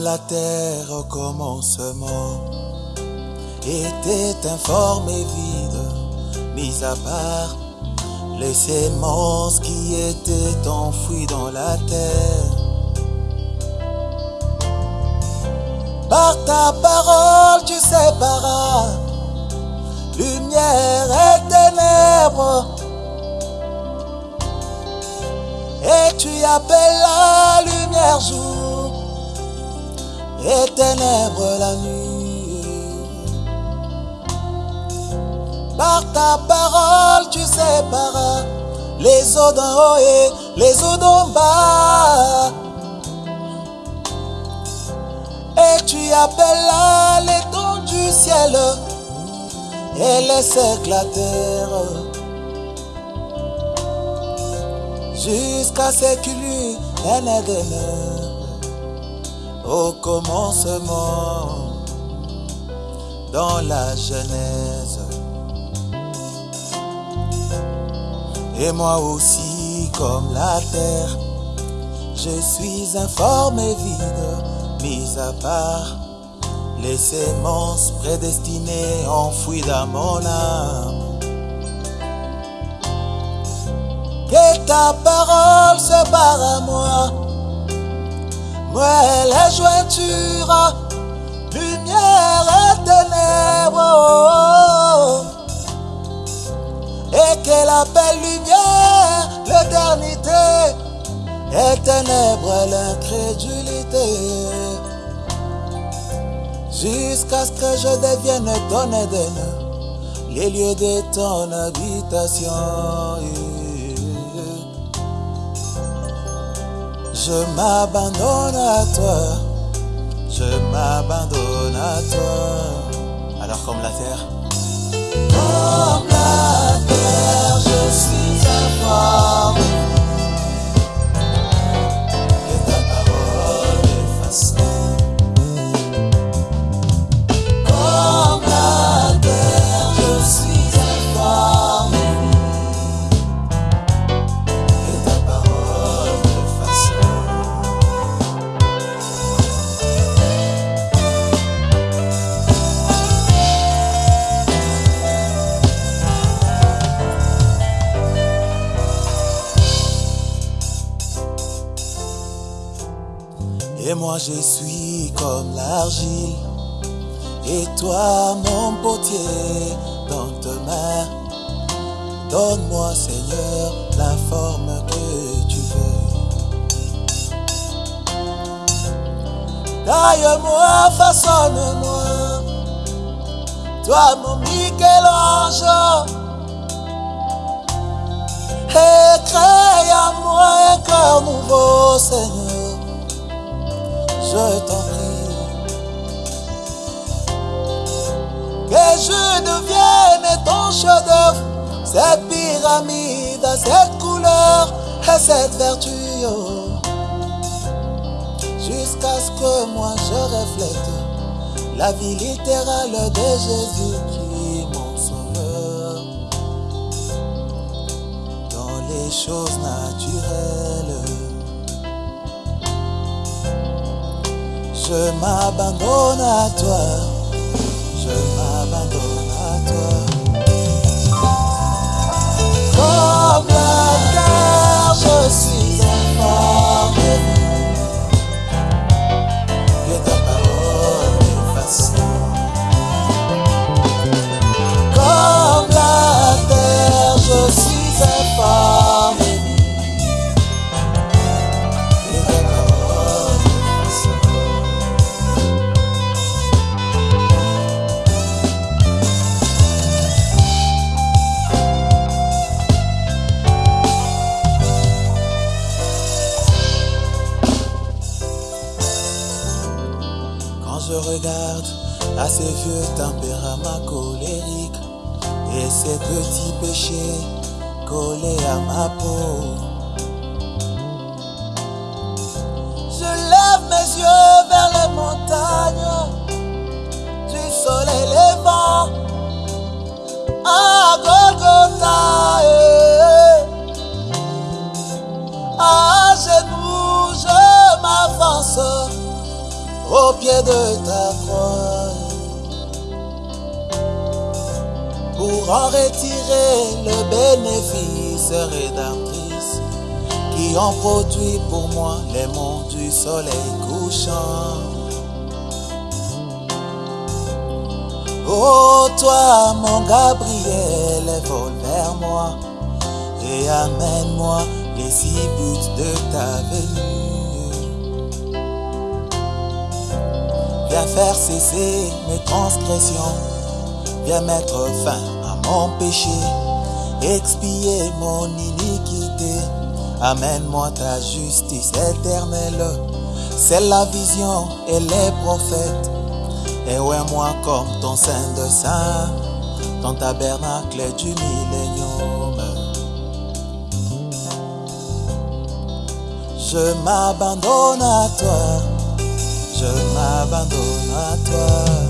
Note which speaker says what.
Speaker 1: la terre au commencement était informe et vide, mis à part les sémences qui étaient enfouies dans la terre. Par ta parole, tu séparas lumière et ténèbres. Et tu appelles la lumière jour et ténèbres la nuit. Par ta parole, tu séparas les eaux d'en haut et les eaux d'en bas. Et tu appelles l'étendue du ciel et laisse éclater jusqu'à ce qu'il y ait un au commencement dans la Genèse. Et moi aussi, comme la terre, je suis informe et vide, mis à part les sémences prédestinées enfouies dans mon âme. Que ta parole se barre à moi, moi la jointure, lumière et ténèbres, et qu'elle appelle lumière l'éternité, et ténèbres l'incrédulité. Jusqu'à ce que je devienne ton Éden, les lieux de ton habitation. Je m'abandonne à toi, je m'abandonne à toi. Alors comme la terre, la je suis comme l'argile et toi, mon potier, dans tes mains, donne-moi, Seigneur, la forme que tu veux. Taille-moi, façonne-moi, toi, mon Michel-Ange, et crée à moi un cœur nouveau, Seigneur. Je t'en prie. que je devienne ton chef-d'œuvre, cette pyramide, cette couleur et cette vertu. oh. Jusqu'à ce que moi je reflète la vie littérale de Jésus qui est mon sauveur. Dans les choses naturelles, je m'abandonne à toi je m'abandonne à toi. À ces vieux tempéraments colériques et ces petits péchés collés à ma peau, je lève mes yeux vers les montagnes au pied de ta croix pour en retirer le bénéfice rédemptrice qui en produit pour moi les monts du soleil couchant. Oh toi mon Gabriel, vole vers moi et amène-moi les six buts de ta venue. Viens faire cesser mes transgressions, viens mettre fin à mon péché, expier mon iniquité. Amène-moi ta justice éternelle, c'est la vision et les prophètes. Et ouais moi comme ton saint de saint, ton tabernacle du millénium. Je m'abandonne à toi, m'abandonne à toi.